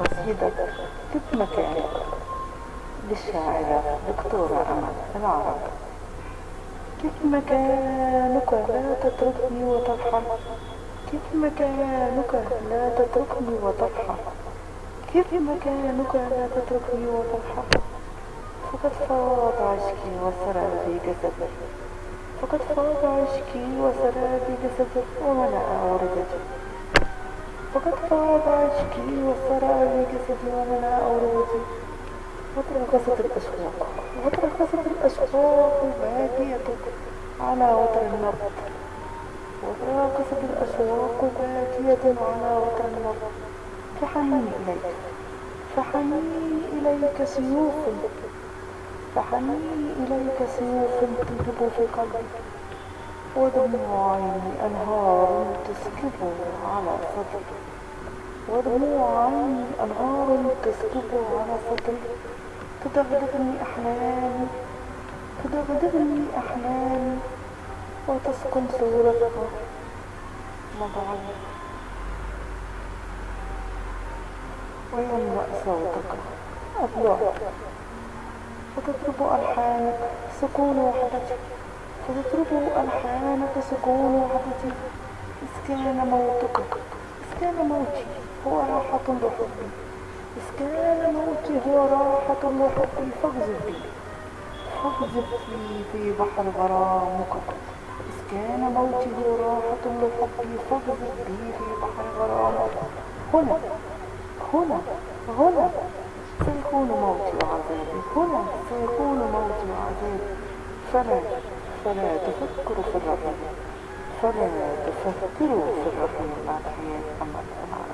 قصيدة كيف مكانك للشاعرة دكتورة أمل العرب. كيف مكانك لا تتركني وترحل كيف مكانك لا تتركني وترحل كيف مكانك لا تتركني وترحل فقد فاض عشقي وسرى في جسدي. فقد فاض عشقي وسرى في جسدي. وملأ وردتي فقد فاض عشقي وسرى في جسدي وملأ وردتي وترقصت الأشواق وترقصت الأشواق بادية على وتر النبض. وتراقصت الأشواق باكية على وتر النبض. فحني إليك. فحني إليك سيوف. فحني إليك سيوف تنهب في قلبي. ودموع عيني أنهار تسكب على صدري ودموع عيني أنهار تسكب على صدري تدغدغني أحلامي تدغدغني أحلامي وتسكن صورتها مضعي ويملأ صوتك أبلغ فتطرب ألحانك سكون وحدتي فتطرب ألحانك سكون وحدتي إذ كان موتك. إذ كان موتي هو راحة لحبي إذ كان موتي هو راحة لحبي فاقذف. بي فاقذف بي في بحر غرامك. إذ كان موتي هو راحة لحبي فاقذف بي في بحر غرامك. هنا. هنا. هنا. سيكون موتي وعذابي هنا. سيكون موتي وعذابي فلا فلا تفكروا في Соленые, это сенситивные, все, как мы имеем,